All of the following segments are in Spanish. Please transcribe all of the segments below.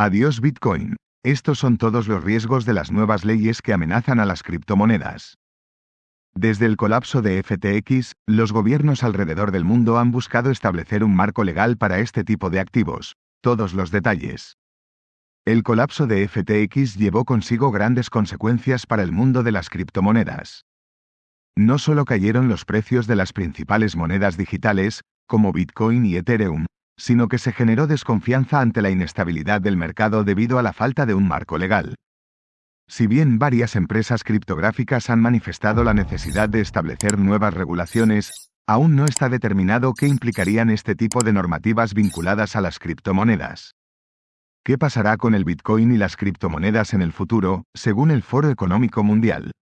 Adiós Bitcoin. Estos son todos los riesgos de las nuevas leyes que amenazan a las criptomonedas. Desde el colapso de FTX, los gobiernos alrededor del mundo han buscado establecer un marco legal para este tipo de activos. Todos los detalles. El colapso de FTX llevó consigo grandes consecuencias para el mundo de las criptomonedas. No solo cayeron los precios de las principales monedas digitales, como Bitcoin y Ethereum, sino que se generó desconfianza ante la inestabilidad del mercado debido a la falta de un marco legal. Si bien varias empresas criptográficas han manifestado la necesidad de establecer nuevas regulaciones, aún no está determinado qué implicarían este tipo de normativas vinculadas a las criptomonedas. ¿Qué pasará con el Bitcoin y las criptomonedas en el futuro, según el Foro Económico Mundial?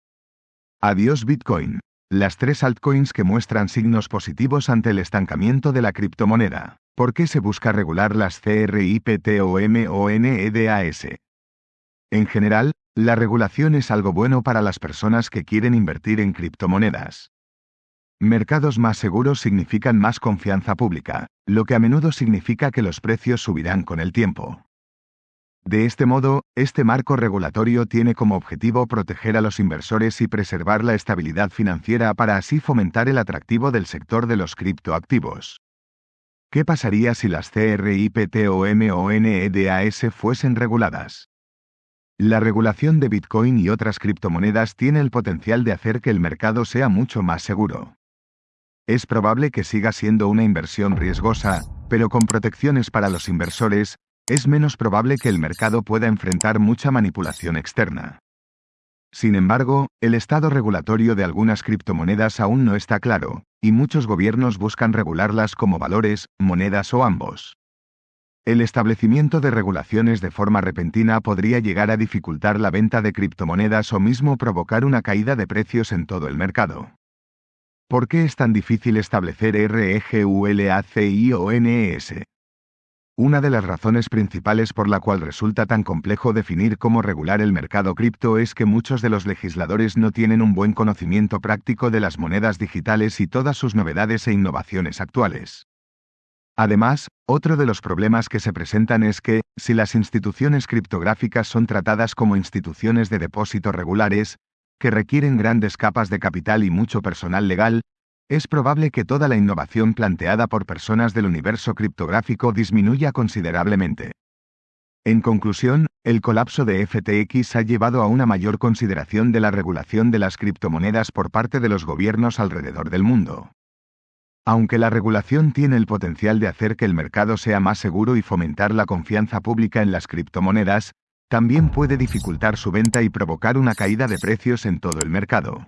Adiós Bitcoin. Las tres altcoins que muestran signos positivos ante el estancamiento de la criptomoneda. ¿Por qué se busca regular las CRIPTOMONEDAS? En general, la regulación es algo bueno para las personas que quieren invertir en criptomonedas. Mercados más seguros significan más confianza pública, lo que a menudo significa que los precios subirán con el tiempo. De este modo, este marco regulatorio tiene como objetivo proteger a los inversores y preservar la estabilidad financiera para así fomentar el atractivo del sector de los criptoactivos. ¿Qué pasaría si las CRIPTOMONEDAS fuesen reguladas? La regulación de Bitcoin y otras criptomonedas tiene el potencial de hacer que el mercado sea mucho más seguro. Es probable que siga siendo una inversión riesgosa, pero con protecciones para los inversores, es menos probable que el mercado pueda enfrentar mucha manipulación externa. Sin embargo, el estado regulatorio de algunas criptomonedas aún no está claro, y muchos gobiernos buscan regularlas como valores, monedas o ambos. El establecimiento de regulaciones de forma repentina podría llegar a dificultar la venta de criptomonedas o mismo provocar una caída de precios en todo el mercado. ¿Por qué es tan difícil establecer REGULACIONES? Una de las razones principales por la cual resulta tan complejo definir cómo regular el mercado cripto es que muchos de los legisladores no tienen un buen conocimiento práctico de las monedas digitales y todas sus novedades e innovaciones actuales. Además, otro de los problemas que se presentan es que, si las instituciones criptográficas son tratadas como instituciones de depósito regulares, que requieren grandes capas de capital y mucho personal legal, es probable que toda la innovación planteada por personas del universo criptográfico disminuya considerablemente. En conclusión, el colapso de FTX ha llevado a una mayor consideración de la regulación de las criptomonedas por parte de los gobiernos alrededor del mundo. Aunque la regulación tiene el potencial de hacer que el mercado sea más seguro y fomentar la confianza pública en las criptomonedas, también puede dificultar su venta y provocar una caída de precios en todo el mercado.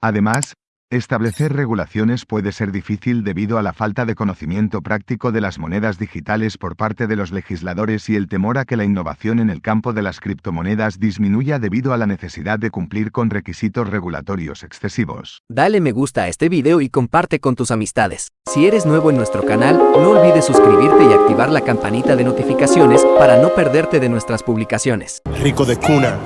Además, Establecer regulaciones puede ser difícil debido a la falta de conocimiento práctico de las monedas digitales por parte de los legisladores y el temor a que la innovación en el campo de las criptomonedas disminuya debido a la necesidad de cumplir con requisitos regulatorios excesivos. Dale me gusta a este video y comparte con tus amistades. Si eres nuevo en nuestro canal, no olvides suscribirte y activar la campanita de notificaciones para no perderte de nuestras publicaciones. Rico de cuna